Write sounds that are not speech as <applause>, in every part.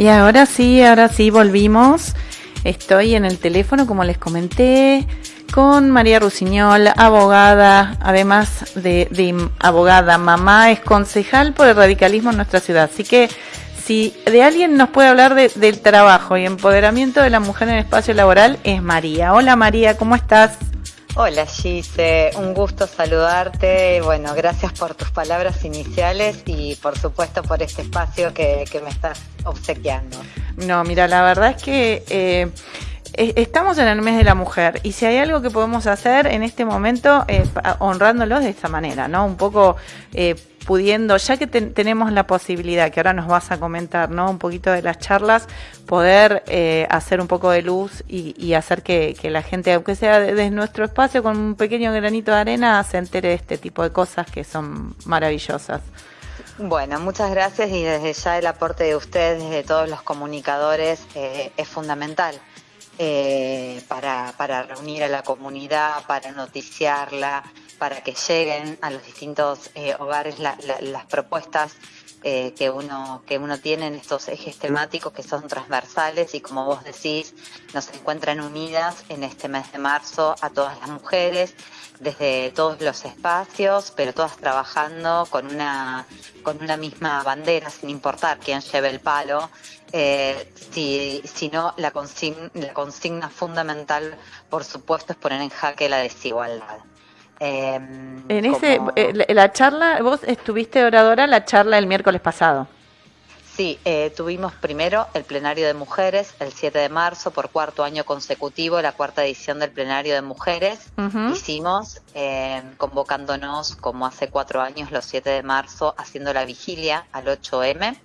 Y ahora sí, ahora sí volvimos. Estoy en el teléfono, como les comenté, con María Rusiñol, abogada, además de, abogada, mamá, es concejal por el radicalismo en nuestra ciudad. Así que si de alguien nos puede hablar del trabajo y empoderamiento de la mujer en el espacio laboral, es María. Hola María, ¿cómo estás? Hola Gise, un gusto saludarte. Bueno, gracias por tus palabras iniciales y por supuesto por este espacio que, me estás obsequiando. No, mira, la verdad es que eh, estamos en el mes de la mujer y si hay algo que podemos hacer en este momento, eh, honrándolos de esta manera, ¿no? Un poco eh, pudiendo, ya que tenemos la posibilidad, que ahora nos vas a comentar, ¿no? Un poquito de las charlas, poder eh, hacer un poco de luz y, hacer que, la gente, aunque sea desde nuestro espacio, con un pequeño granito de arena, se entere de este tipo de cosas que son maravillosas. Bueno, muchas gracias y desde ya el aporte de ustedes, de todos los comunicadores, eh, es fundamental. Eh, para, para reunir a la comunidad, para noticiarla, para que lleguen a los distintos eh, hogares las propuestas eh, que uno que uno tiene en estos ejes temáticos que son transversales y como vos decís nos encuentran unidas en este mes de marzo a todas las mujeres desde todos los espacios pero todas trabajando con una con una misma bandera sin importar quién lleve el palo eh, si, no la la consigna fundamental por supuesto es poner en jaque la desigualdad Em, en ese, eh, la charla, vos estuviste oradora la charla el miércoles pasado. Sí, eh, tuvimos primero el plenario de mujeres el 7 de marzo por cuarto año consecutivo, la cuarta edición del plenario de mujeres. Hicimos em, convocándonos como hace cuatro años, los 7 de marzo, haciendo la vigilia al 8M.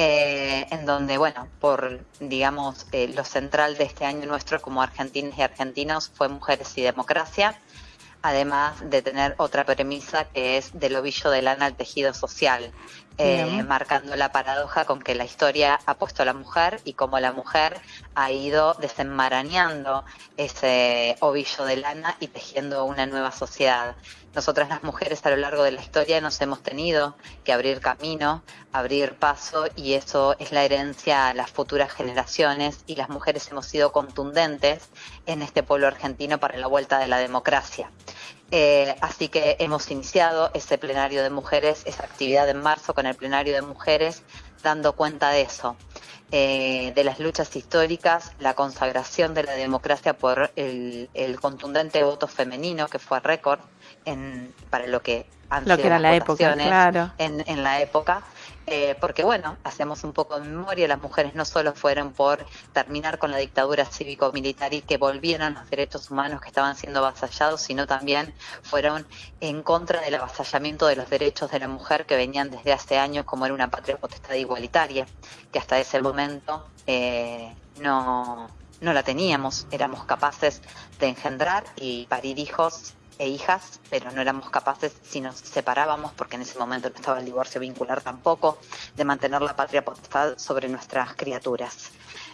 Eh, en donde, bueno, por, digamos, lo central de este año nuestro como argentinos y argentinos fue Mujeres y Democracia además de tener otra premisa que es del ovillo de lana al tejido social, eh, marcando la paradoja con que la historia ha puesto a la mujer y como la mujer ha ido desenmarañando ese ovillo de lana y tejiendo una nueva sociedad. Nosotras las mujeres a lo largo de la historia nos hemos tenido que abrir camino, abrir paso y eso es la herencia a las futuras generaciones y las mujeres hemos sido contundentes en este pueblo argentino para la vuelta de la democracia. Eh, así que hemos iniciado ese plenario de mujeres, esa actividad en marzo con el plenario de mujeres, dando cuenta de eso, eh, de las luchas históricas, la consagración de la democracia por el, contundente voto femenino que fue récord en, para lo que han lo que era la época, claro. en, en la época eh, porque bueno, hacemos un poco de memoria, las mujeres no solo fueron por terminar con la dictadura cívico-militar y que volvieran los derechos humanos que estaban siendo avasallados, sino también fueron en contra del avasallamiento de los derechos de la mujer que venían desde hace años como era una patria potestad igualitaria, que hasta ese momento eh, no, no la teníamos, éramos capaces de engendrar y parir hijos e hijas, pero no éramos capaces, si nos separábamos, porque en ese momento no estaba el divorcio vincular tampoco, de mantener la patria potestad sobre nuestras criaturas.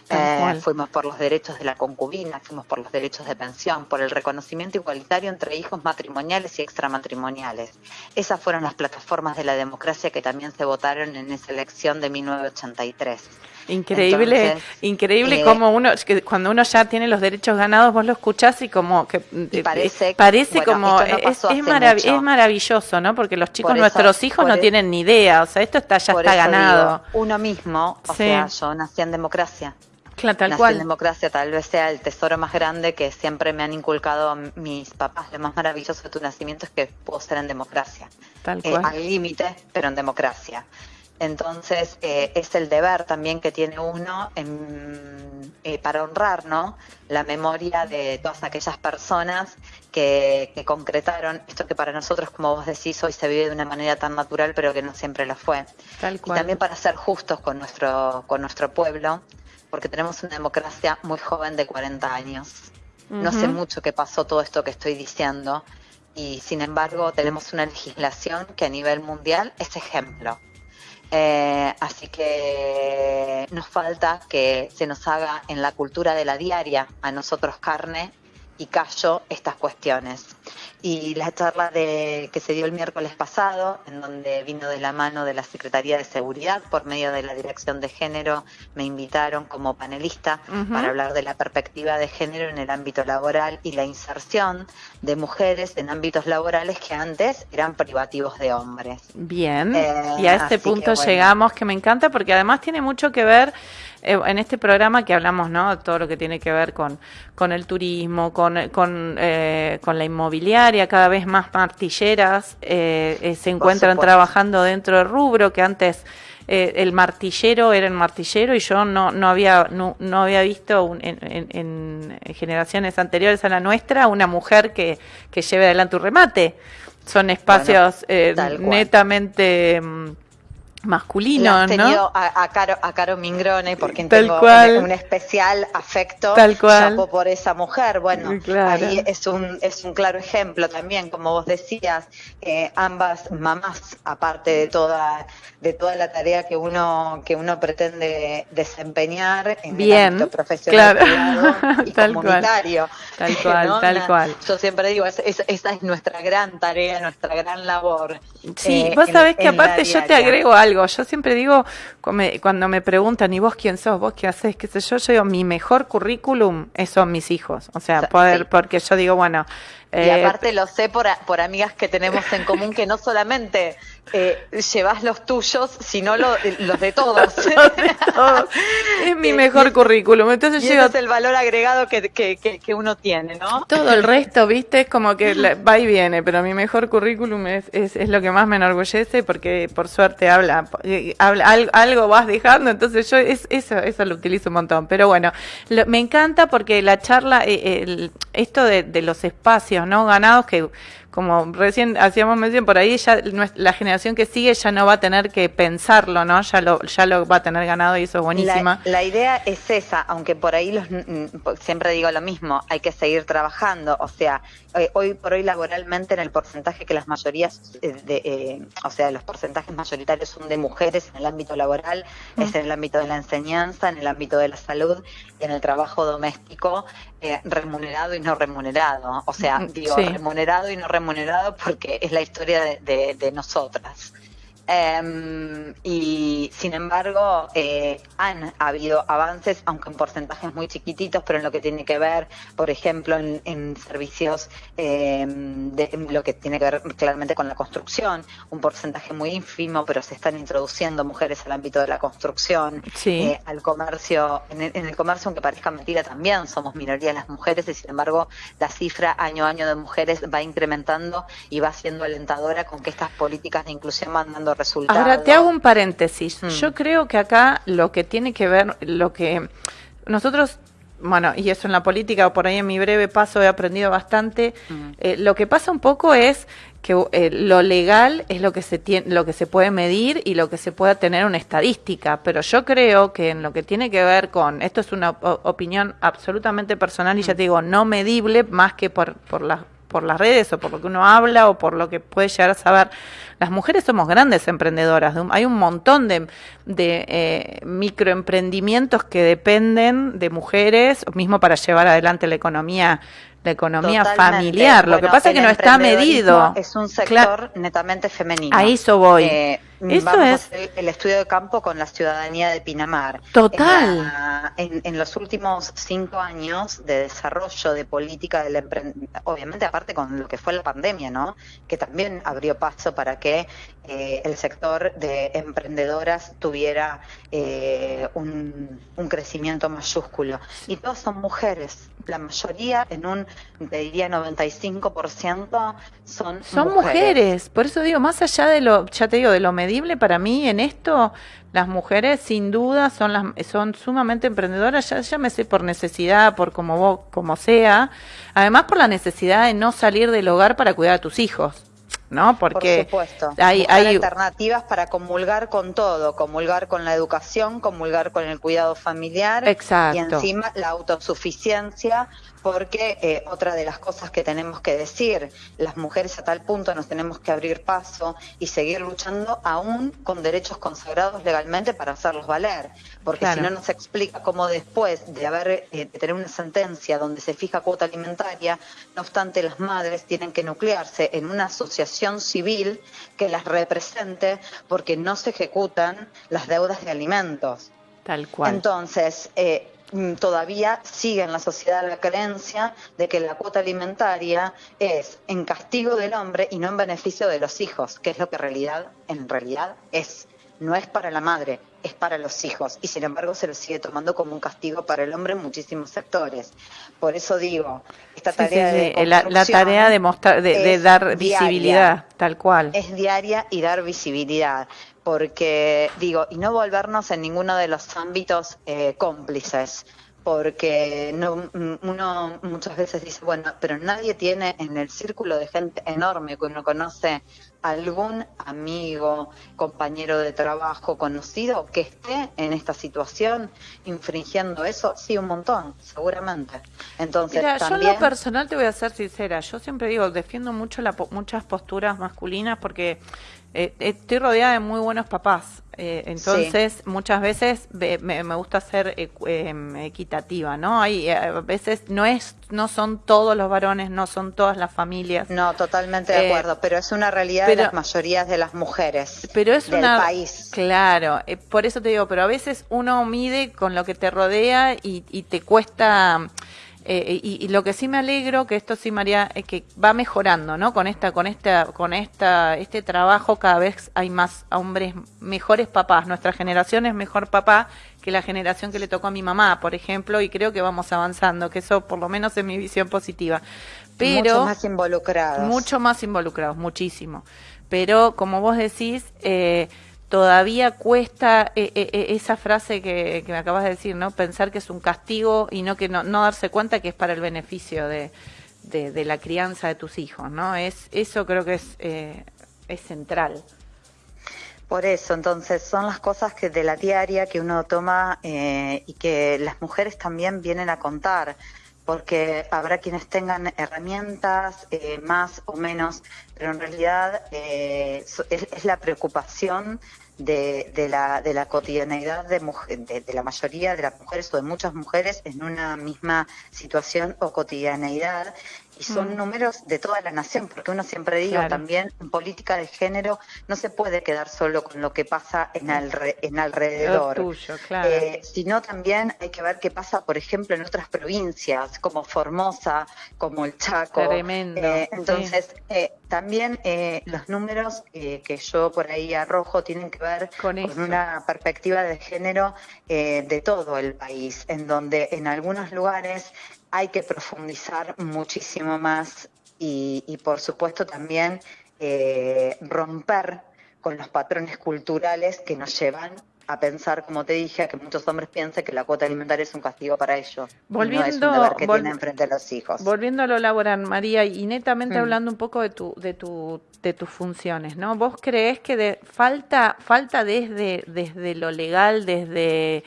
Eh, fuimos por los derechos de la concubina, fuimos por los derechos de pensión, por el reconocimiento igualitario entre hijos matrimoniales y extramatrimoniales. Esas fueron las plataformas de la democracia que también se votaron en esa elección de 1983. Increíble, increíble eh, como uno, que cuando uno ya tiene los derechos ganados, vos lo escuchás y como que eh, parece, parece como es, es, maravilloso, ¿no? Porque los chicos, nuestros hijos no tienen ni idea, o sea, esto está ya está ganado. uno mismo, o sea, yo nací en democracia. Claro, tal Nací cual. en democracia tal vez sea el tesoro más grande que siempre me han inculcado mis papás. Lo más maravilloso de tu nacimiento es que puedo ser en democracia. Tal eh, cual. al límite, pero en democracia. Entonces eh, es el deber también que tiene uno eh, para honrar ¿no? la memoria de todas aquellas personas que, concretaron esto que para nosotros, como vos decís, hoy se vive de una manera tan natural, pero que no siempre lo fue. Tal cual. Y también para ser justos con nuestro, con nuestro pueblo, porque tenemos una democracia muy joven de 40 años. No sé mucho qué pasó todo esto que estoy diciendo y sin embargo tenemos una legislación que a nivel mundial es ejemplo. Eh, así que nos falta que se nos haga en la cultura de la diaria a nosotros carne y callo estas cuestiones. Y la charla de, que se dio el miércoles pasado, en donde vino de la mano de la Secretaría de Seguridad por medio de la Dirección de Género, me invitaron como panelista para hablar de la perspectiva de género en el ámbito laboral y la inserción de mujeres en ámbitos laborales que antes eran privativos de hombres. Bien, eh, y a este punto llegamos que me encanta porque además tiene mucho que ver eh, en este programa que hablamos, ¿no? Todo lo que tiene que ver con, con el turismo, con, con, eh, con la inmobiliaria, cada vez más martilleras eh, se encuentran trabajando dentro del rubro que antes el martillero era el martillero y yo no, no, había, no, no había visto en, generaciones anteriores a la nuestra una mujer que, que lleve adelante un remate. Son espacios netamente masculino, ¿no? A, a, Caro, a Caro Mingrone, porque tengo Un, especial afecto Tal cual. por esa mujer. Bueno, ahí es un, es un claro ejemplo también, como vos decías, eh, ambas mamás, aparte de toda, de toda la tarea que uno, que uno pretende desempeñar en el ámbito profesional <laughs> y tal comunitario. Tal <laughs> cual, tal cual. Yo siempre digo, esa es nuestra gran tarea, nuestra gran labor. Sí, vos sabés que aparte yo te agrego algo yo siempre digo, cuando me preguntan, ¿y vos quién sos? ¿Vos qué haces? ¿Qué sé yo? Yo digo, mi mejor currículum son mis hijos. O sea, poder, porque yo digo, bueno. Y eh, aparte lo sé por, por amigas que tenemos en común que no solamente eh, llevas los tuyos, sino <laughs> los de todos. es mi <laughs> mejor currículum. Entonces y es el valor agregado que, que, que, uno tiene, ¿no? Todo el resto, viste, es como que <laughs> va y viene, pero mi mejor currículum es, es, es, lo que más me enorgullece porque por suerte habla, eh, habla algo, vas dejando, entonces yo es, eso, eso lo utilizo un montón. Pero bueno, me encanta porque la charla, eh, esto de, de los espacios no ganados que como recién hacíamos mención por ahí, ya la generación que sigue ya no va a tener que pensarlo, ¿no? Ya lo, ya lo va a tener ganado y eso es buenísima. La, idea es esa, aunque por ahí los, siempre digo lo mismo, hay que seguir trabajando, o sea, eh, hoy por hoy laboralmente en el porcentaje que las mayorías, eh, de, eh, o sea, los porcentajes mayoritarios son de mujeres en el ámbito laboral, mm. es en el ámbito de la enseñanza, en el ámbito de la salud y en el trabajo doméstico, remunerado y no remunerado, o sea, digo, remunerado y no remunerado remunerado porque es la historia de, de nosotras. Em, y sin embargo, eh, han habido avances, aunque en porcentajes muy chiquititos, pero en lo que tiene que ver, por ejemplo, en, servicios, em, de lo que tiene que ver claramente con la construcción, un porcentaje muy ínfimo, pero se están introduciendo mujeres al ámbito de la construcción, eh, al comercio, en el, comercio, aunque parezca mentira, también somos minoría las mujeres, y sin embargo, la cifra año a año de mujeres va incrementando y va siendo alentadora con que estas políticas de inclusión van dando Ahora te hago un paréntesis. Mm. Yo creo que acá lo que tiene que ver, lo que nosotros bueno, y eso en la política, o por ahí en mi breve paso he aprendido bastante. Mm. Eh, lo que pasa un poco es que eh, lo legal es lo que se tiene, lo que se puede medir y lo que se pueda tener una estadística. Pero yo creo que en lo que tiene que ver con, esto es una opinión absolutamente personal y ya mm. te digo, no medible más que por, por las por las redes o por lo que uno habla o por lo que puede llegar a saber. Las mujeres somos grandes emprendedoras. Hay un montón de, de eh, microemprendimientos que dependen de mujeres, mismo para llevar adelante la economía la economía familiar. lo que pasa es que no está medido. Es un sector netamente femenino. A eso voy. Eh, eso es el estudio de campo con la ciudadanía de Pinamar. Total. En, los últimos cinco años de desarrollo de política del emprendimiento, obviamente aparte con lo que fue la pandemia, ¿no? Que también abrió paso para que eh, el sector de emprendedoras tuviera eh, un, crecimiento mayúsculo. Y todas son mujeres. La mayoría, en un, te diría 95%, son, son mujeres. Por eso digo, más allá de lo, ya te digo, de lo medible para mí en esto, las mujeres sin duda son las son sumamente emprendedoras, ya llámese por necesidad, por como vos, como sea, además por la necesidad de no salir del hogar para cuidar a tus hijos. ¿no? Porque Por supuesto. hay, hay alternativas para comulgar con todo, comulgar con la educación, comulgar con el cuidado familiar Exacto. y encima la autosuficiencia porque eh, otra de las cosas que tenemos que decir, las mujeres a tal punto nos tenemos que abrir paso y seguir luchando aún con derechos consagrados legalmente para hacerlos valer, porque si no nos explica cómo después de haber eh, de tener una sentencia donde se fija cuota alimentaria, no obstante las madres tienen que nuclearse en una asociación civil que las represente porque no se ejecutan las deudas de alimentos. Tal cual. Entonces, eh, todavía sigue en la sociedad la creencia de que la cuota alimentaria es en castigo del hombre y no en beneficio de los hijos, que es lo que en realidad, en realidad es. No es para la madre, es para los hijos. Y sin embargo se lo sigue tomando como un castigo para el hombre en muchísimos sectores. Por eso digo, esta tarea de la, tarea de, mostrar, de, dar visibilidad, tal cual. Es diaria y dar visibilidad porque digo, y no volvernos en ninguno de los ámbitos eh, cómplices, porque no, uno muchas veces dice, bueno, pero nadie tiene en el círculo de gente enorme que uno conoce algún amigo, compañero de trabajo, conocido que esté en esta situación infringiendo eso, sí, un montón, seguramente. Entonces, Mira, yo en lo personal te voy a ser sincera, yo siempre digo, defiendo mucho la, muchas posturas masculinas porque eh, estoy rodeada de muy buenos papás, eh, entonces muchas veces me, gusta ser em, equitativa, ¿no? Hay eh, a veces no es, no son todos los varones, no son todas las familias. No, totalmente de acuerdo, pero es una realidad de las mayorías de las mujeres pero es del país. Claro, por eso te digo, pero a veces uno mide con lo que te rodea y, y te cuesta eh, y, lo que sí me alegro que esto sí María es que va mejorando no con esta con esta con esta este trabajo cada vez hay más hombres mejores papás. Nuestra generación es mejor papá que la generación que le tocó a mi mamá por ejemplo y creo que vamos avanzando que eso por lo menos es mi visión positiva. Pero mucho más involucrados mucho más involucrados muchísimo. Pero como vos decís eh, todavía cuesta eh, eh, eh, esa frase que, me acabas de decir, ¿no? Pensar que es un castigo y no que no, darse cuenta que es para el beneficio de, de, la crianza de tus hijos, ¿no? Es eso creo que es es central. Por eso, entonces, son las cosas que de la diaria que uno toma y que las mujeres también vienen a contar porque habrá quienes tengan herramientas más o menos, pero en realidad es, la preocupación de, de, la, de la cotidianeidad de, de, de, la mayoría de las mujeres o de muchas mujeres en una misma situación o cotidianeidad y son mm. números de toda la nación, porque uno siempre digo también en política de género no se puede quedar solo con lo que pasa en, en alrededor, eh, sino también hay que ver qué pasa, por ejemplo, en otras provincias como Formosa, como el Chaco. Tremendo. Eh, entonces, eh, también los números que yo por ahí arrojo tienen que ver con, con una perspectiva de género de todo el país, en donde en algunos lugares hay que profundizar muchísimo más y, por supuesto también eh, romper con los patrones culturales que nos llevan a pensar, como te dije, a que muchos hombres piensan que la cuota alimentaria es un castigo para ellos. Volviendo, no es un que tienen frente a los hijos. Volviendo a lo laboral, María, y netamente mm. hablando un poco de tu, de tu, de tus funciones, ¿no? ¿Vos crees que de, falta, falta desde, desde lo legal, desde,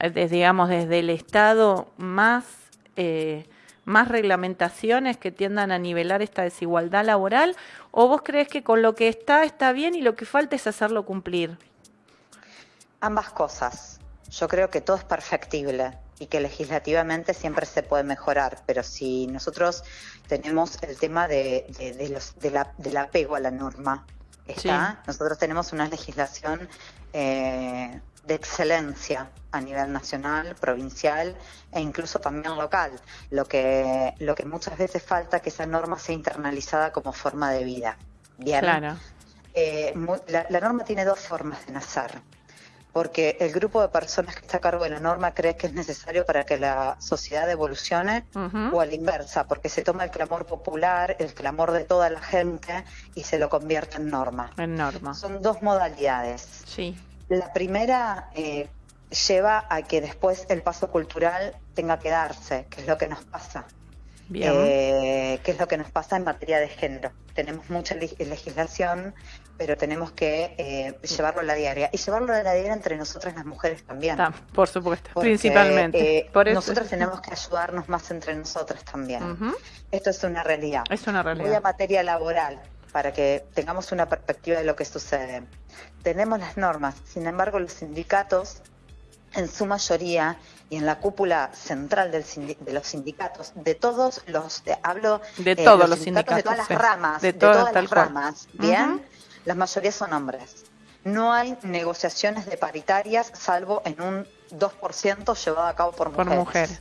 desde, digamos, desde el Estado, más eh, más reglamentaciones que tiendan a nivelar esta desigualdad laboral? ¿O vos crees que con lo que está está bien y lo que falta es hacerlo cumplir? Ambas cosas. Yo creo que todo es perfectible y que legislativamente siempre se puede mejorar, pero si nosotros tenemos el tema de, los, del apego a la norma, ¿está? nosotros tenemos una legislación eh, de excelencia a nivel nacional, provincial e incluso también local. Lo que, lo que muchas veces falta que esa norma sea internalizada como forma de vida. Bien. Claro. Eh, la, norma tiene dos formas de nacer. Porque el grupo de personas que está a cargo de la norma cree que es necesario para que la sociedad evolucione o a la inversa, porque se toma el clamor popular, el clamor de toda la gente y se lo convierte en norma. En norma. Son dos modalidades. Sí. La primera eh, lleva a que después el paso cultural tenga que darse, que es lo que nos pasa. Eh, ¿Qué es lo que nos pasa en materia de género? Tenemos mucha legislación, pero tenemos que eh, llevarlo a la diaria. Y llevarlo a la diaria entre nosotras las mujeres también. por supuesto, principalmente. Eh, por Nosotras tenemos que ayudarnos más entre nosotras también. Esto es una realidad. Es una realidad. Voy a materia laboral para que tengamos una perspectiva de lo que sucede. Tenemos las normas, sin embargo los sindicatos en su mayoría y en la cúpula central del de los sindicatos, de todos los, hablo de eh, todos los, sindicatos, de todas las ramas, de, todas, las ramas, bien, la mayoría son hombres. No hay negociaciones de paritarias salvo en un 2% llevado a cabo por mujeres. Por mujeres.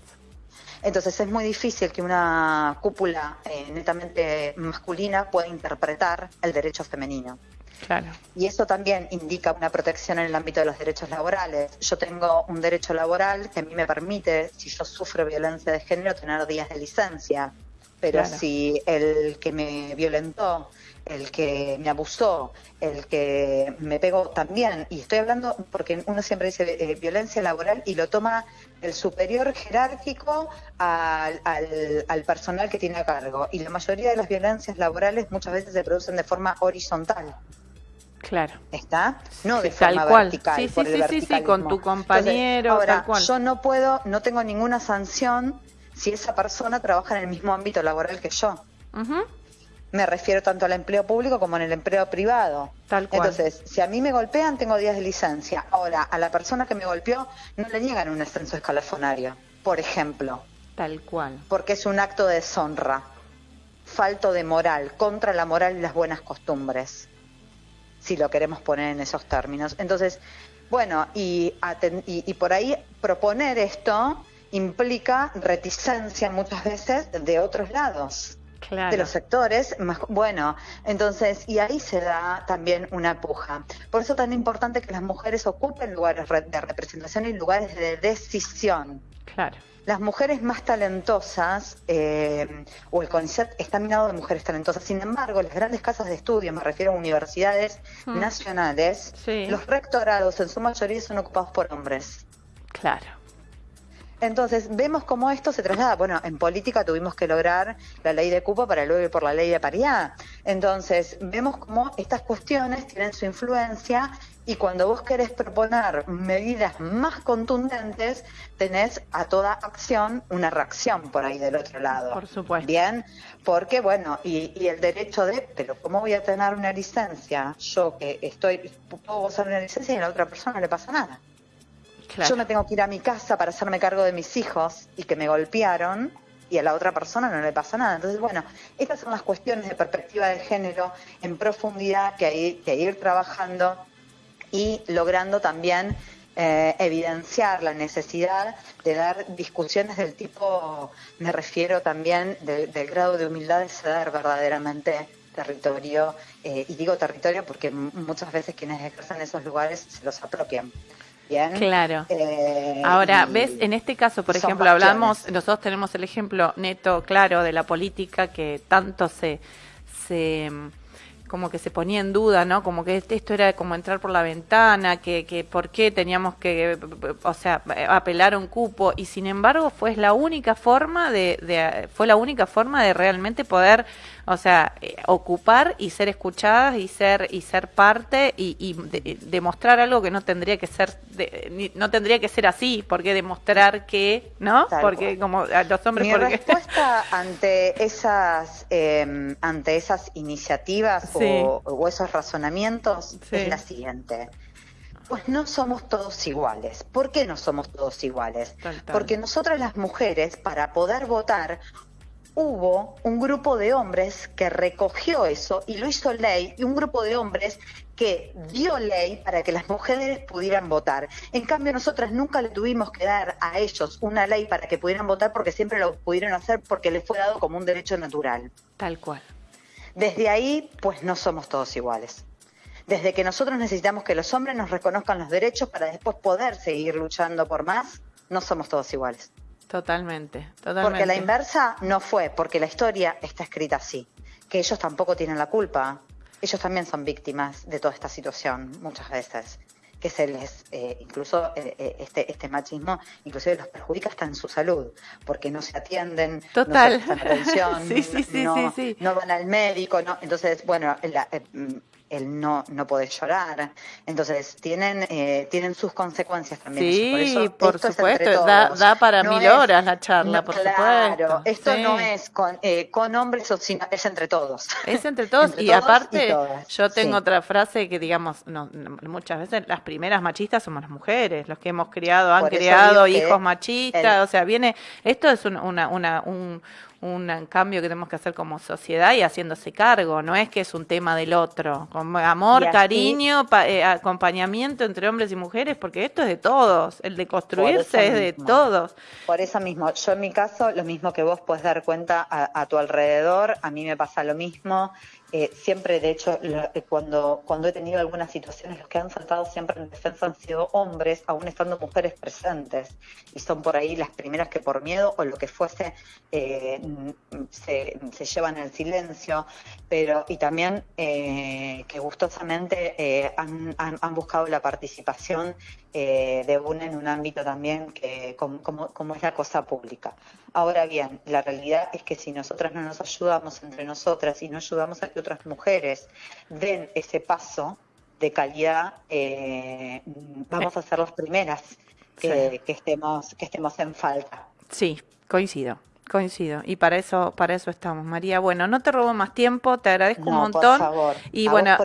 Entonces es muy difícil que una cúpula eh, netamente masculina pueda interpretar el derecho femenino. Y eso también indica una protección en el ámbito de los derechos laborales. Yo tengo un derecho laboral que a mí me permite, si yo sufro violencia de género, tener días de licencia. Pero si el que me violentó, el que me abusó, el que me pegó también, y estoy hablando porque uno siempre dice eh, violencia laboral y lo toma el superior jerárquico al, al, personal que tiene a cargo. Y la mayoría de las violencias laborales muchas veces se producen de forma horizontal. Claro. ¿Está? No de forma vertical. Sí, sí, sí, sí, con tu compañero. ahora, yo no puedo, no tengo ninguna sanción si esa persona trabaja en el mismo ámbito laboral que yo. Me refiero tanto al empleo público como en el empleo privado. Tal cual. Entonces, si a mí me golpean, tengo días de licencia. Ahora, a la persona que me golpeó no le niegan un ascenso escalafonario, por ejemplo. Tal cual. Porque es un acto de deshonra, falto de moral, contra la moral y las buenas costumbres si lo queremos poner en esos términos. Entonces, bueno, y, y, por ahí proponer esto implica reticencia muchas veces de otros lados. de los sectores más bueno entonces y ahí se da también una puja por eso es tan importante que las mujeres ocupen lugares de representación y lugares de decisión claro las mujeres más talentosas, eh, o el CONICET está minado de mujeres talentosas, sin embargo, las grandes casas de estudio, me refiero a universidades nacionales, los rectorados en su mayoría son ocupados por hombres. Claro. Entonces, vemos cómo esto se traslada. Bueno, en política tuvimos que lograr la ley de cupo para luego ir por la ley de paridad. Entonces, vemos cómo estas cuestiones tienen su influencia y cuando vos querés proponer medidas más contundentes, tenés a toda acción una reacción por ahí del otro lado. Por supuesto. Bien, porque bueno, y, el derecho de, pero ¿cómo voy a tener una licencia? Yo que estoy, puedo gozar una licencia y a la otra persona no le pasa nada. Yo me tengo que ir a mi casa para hacerme cargo de mis hijos y que me golpearon y a la otra persona no le pasa nada. Entonces, bueno, estas son las cuestiones de perspectiva de género en profundidad que hay que ir trabajando y logrando también eh, evidenciar la necesidad de dar discusiones del tipo, me refiero también del grado de humildad de ceder verdaderamente territorio, eh, y digo territorio porque muchas veces quienes ejercen esos lugares se los apropian. Bien. Claro. Eh, Ahora, ves, en este caso, por ejemplo, hablamos, nosotros tenemos el ejemplo neto, claro, de la política que tanto se, se como que se ponía en duda, ¿no? Como que esto era como entrar por la ventana, que, que por qué teníamos que, o sea, apelar a un cupo y sin embargo fue la única forma de, de fue la única forma de realmente poder o sea, eh, ocupar y ser escuchadas y ser y ser parte y, demostrar algo que no tendría que ser no tendría que ser así, porque demostrar que, ¿no? porque como los hombres Mi respuesta <laughs> ante esas em, ante esas iniciativas o, esos razonamientos es la siguiente. Pues no somos todos iguales. ¿Por qué no somos todos iguales? Porque nosotras las mujeres, para poder votar, hubo un grupo de hombres que recogió eso y lo hizo ley, y un grupo de hombres que dio ley para que las mujeres pudieran votar. En cambio, nosotras nunca le tuvimos que dar a ellos una ley para que pudieran votar porque siempre lo pudieron hacer porque les fue dado como un derecho natural. Tal cual. Desde ahí, pues no somos todos iguales. Desde que nosotros necesitamos que los hombres nos reconozcan los derechos para después poder seguir luchando por más, no somos todos iguales. Totalmente, totalmente. Porque la inversa no fue, porque la historia está escrita así, que ellos tampoco tienen la culpa. Ellos también son víctimas de toda esta situación, muchas veces. que se les, eh, incluso eh, eh, este, este machismo, inclusive los perjudica hasta en su salud, porque no se atienden, Total. no se atención, <laughs> sí, sí, sí, no, van al médico, no, entonces, bueno, la, mm, el no, no poder llorar. Entonces, tienen, eh, tienen sus consecuencias también. Sí, por, supuesto, da, da, para mil horas la charla, por claro, esto no es con, eh, con hombres, o sino, es entre todos. Es entre todos, <laughs> y aparte, yo tengo otra frase que, digamos, no, muchas veces las primeras machistas somos las mujeres, los que hemos criado, han criado hijos machistas, o sea, viene, esto es una, una, un un cambio que tenemos que hacer como sociedad y haciéndose cargo, no es que es un tema del otro, amor, cariño, eh, acompañamiento entre hombres y mujeres, porque esto es de todos, el de construirse es de todos. Por eso mismo, yo en mi caso, lo mismo que vos puedes dar cuenta a tu alrededor, a mí me pasa lo mismo, eh, siempre, de hecho, eh, cuando, cuando he tenido algunas situaciones, los que han saltado siempre en defensa han sido hombres, aún estando mujeres presentes. Y son por ahí las primeras que por miedo o lo que fuese eh, se, llevan el silencio. Pero, y también que gustosamente han, han, buscado la participación de una en un ámbito también que como, como, es la cosa pública. Ahora bien, la realidad es que si nosotras no nos ayudamos entre nosotras y no ayudamos a que otras mujeres den ese paso de calidad, eh, vamos a ser las primeras que, estemos, que estemos en falta. Sí, coincido. Coincido y para eso para eso estamos María bueno no te robo más tiempo te agradezco un montón por favor, y bueno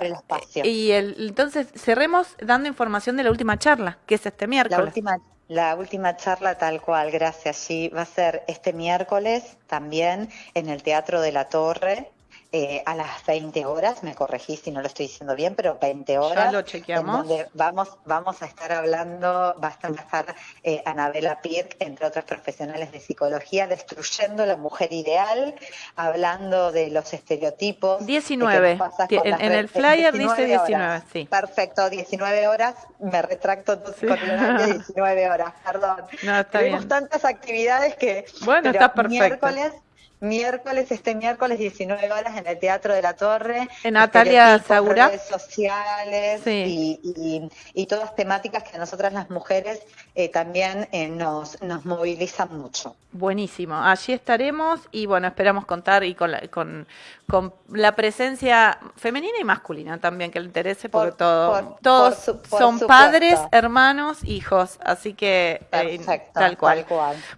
y el, entonces cerremos dando información de la última charla que es este miércoles la última la última charla tal cual, gracias. Sí, va a ser este miércoles también en el Teatro de la Torre, eh, a las 20 horas, me corregí si no lo estoy diciendo bien, pero 20 horas. Ya lo chequeamos. vamos, vamos a estar hablando, va a estar eh, Anabela Pirk, entre otras profesionales de psicología, destruyendo la mujer ideal, hablando de los estereotipos. 19, en, el flyer dice 19, sí. Perfecto, 19 horas, me retracto con el 19 <laughs> horas, perdón. No, está Tenemos tantas actividades que... Bueno, está perfecto. Miércoles miércoles, este miércoles 19 horas en el Teatro de la Torre. En Natalia Sagura. Redes sociales y, y, todas temáticas que a nosotras las mujeres eh, también eh, nos, nos movilizan mucho. Buenísimo, allí estaremos y bueno, esperamos contar y con la, con, con la presencia femenina y masculina también que le interese porque todo, todos son padres, hermanos, hijos, así que eh, tal, cual.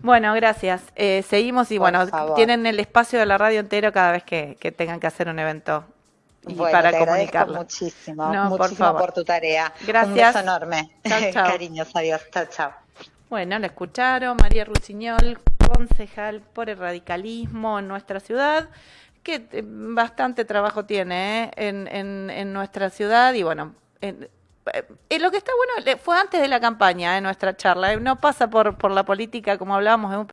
Bueno, gracias. seguimos y bueno, tienen el espacio de la radio entero cada vez que, tengan que hacer un evento y para comunicarlo. muchísimo, muchísimo por, tu tarea. Gracias. Un beso enorme. <laughs> Cariños, adiós. Chao, chao. Bueno, la escucharon, María Rusiñol, concejal por el radicalismo en nuestra ciudad, que eh, bastante trabajo tiene eh, en, en, en, nuestra ciudad y bueno, en, eh, lo que está bueno fue antes de la campaña, en nuestra charla, no pasa por, por la política como hablábamos,